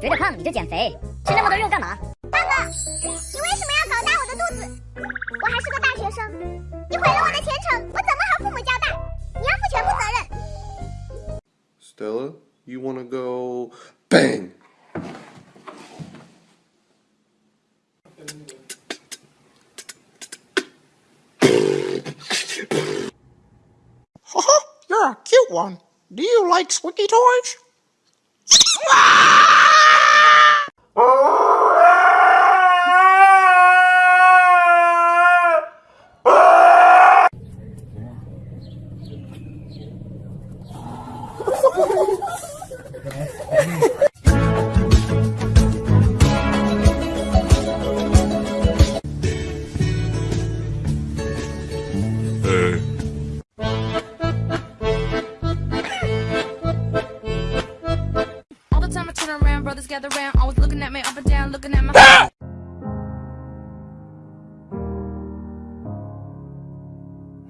觉得胖你就减肥，吃那么多肉干嘛？大哥，你为什么要搞大我的肚子？我还是个大学生，你毁了我的前程，我怎么和父母交代？你要负全部责任。Stella, you wanna go bang? You're a cute one. Do you like squeaky toys? All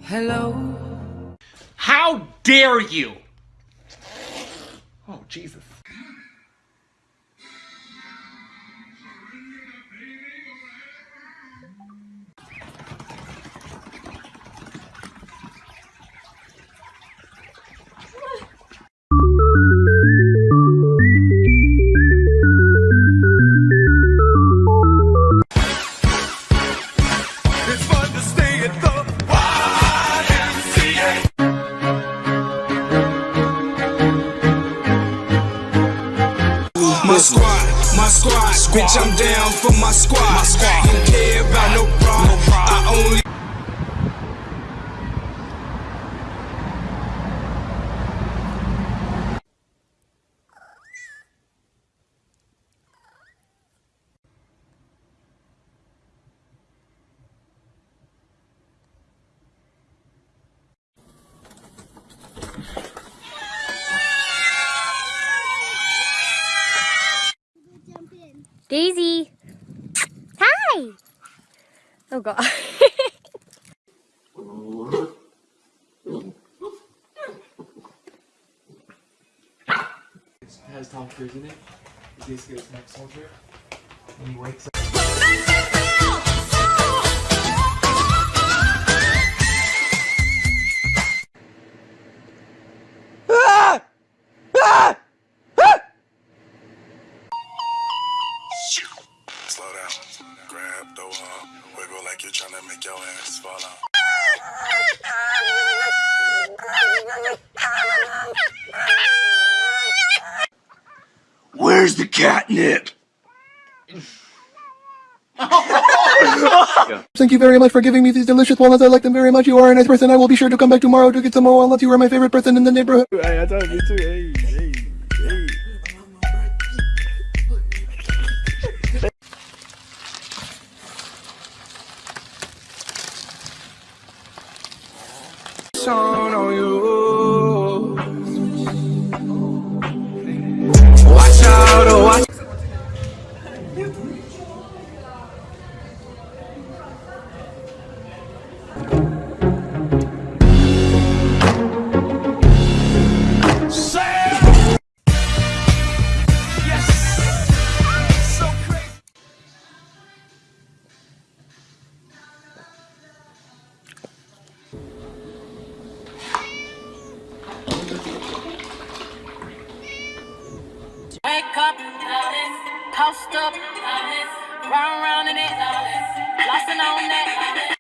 Hello. How dare you? Oh, Jesus. Bitch, I'm down for my squad. Don't care about no problem. I only. Daisy. Hi. Oh god. has Tom Cruise in it. He basically a next soldier. And he wakes up. Where's the catnip? Thank you very much for giving me these delicious walnuts. I like them very much. You are a nice person. I will be sure to come back tomorrow to get some more walnuts. You are my favorite person in the neighborhood. on post up, round round in it, lost and on that.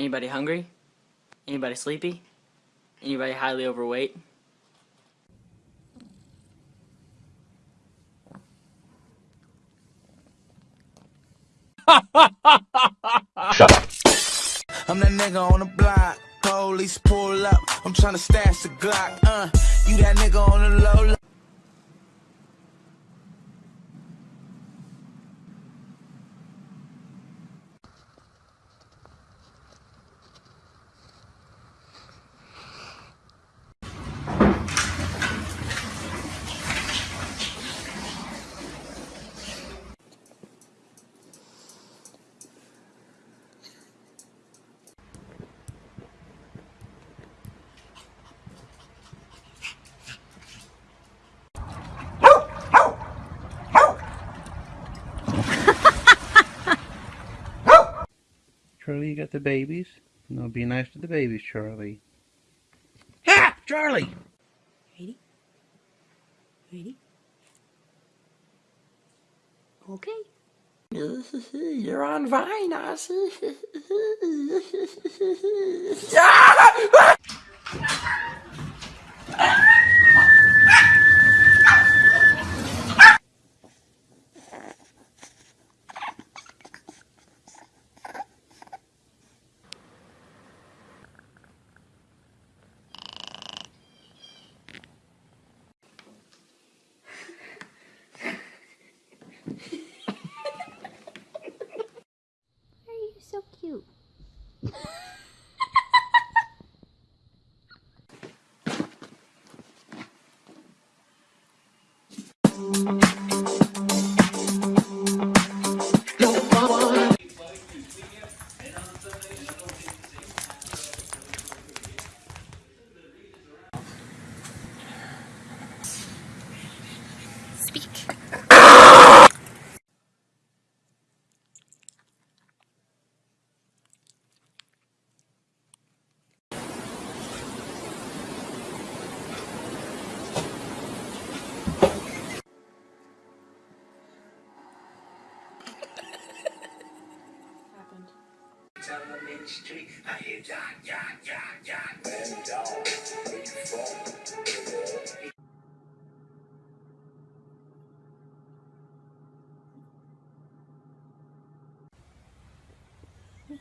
Anybody hungry? Anybody sleepy? Anybody highly overweight? I'm that nigga on the block. Police pull up. I'm tryna stash the Glock. Uh, you that nigga on the low. Low. you got the babies. No, be nice to the babies, Charlie. Ha! Charlie! Ready? Ready? Okay. You're on Vine, Ozzy. Why ah!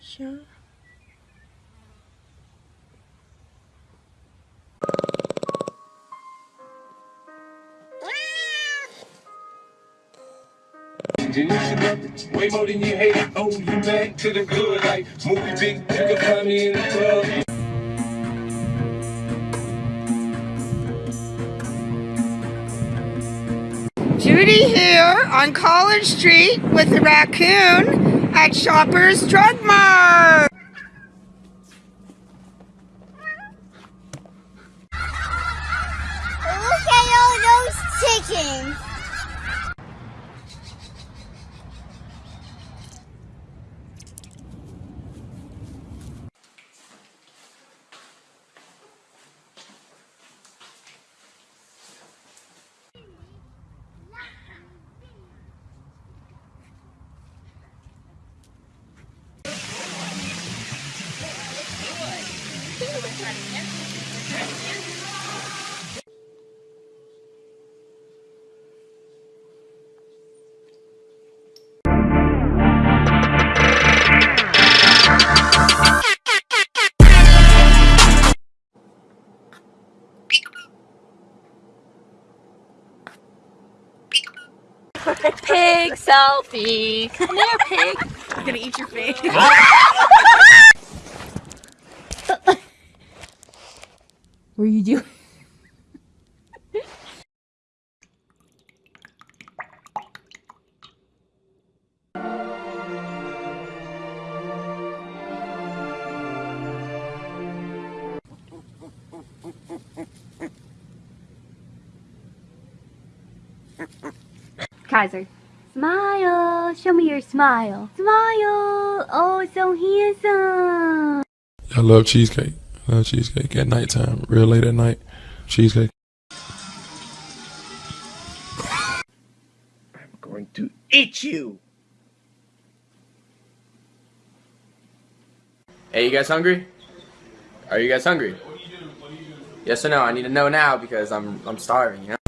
Sure. And you should love it way more than you hate it. Oh, you back to the good life. Movie big, you can find me in the club. Judy here on College Street with the raccoon at Shoppers Drug Mart. Look at all those chickens. Selfie. Come here, pig. I'm gonna eat your face. what are you doing? Kaiser. Smile. Show me your smile. Smile. Oh, so handsome. I love cheesecake. I love cheesecake at nighttime, real late at night. Cheesecake. I'm going to eat you! Hey, you guys hungry? Are you guys hungry? Yes or no? I need to know now because I'm I'm starving. You know.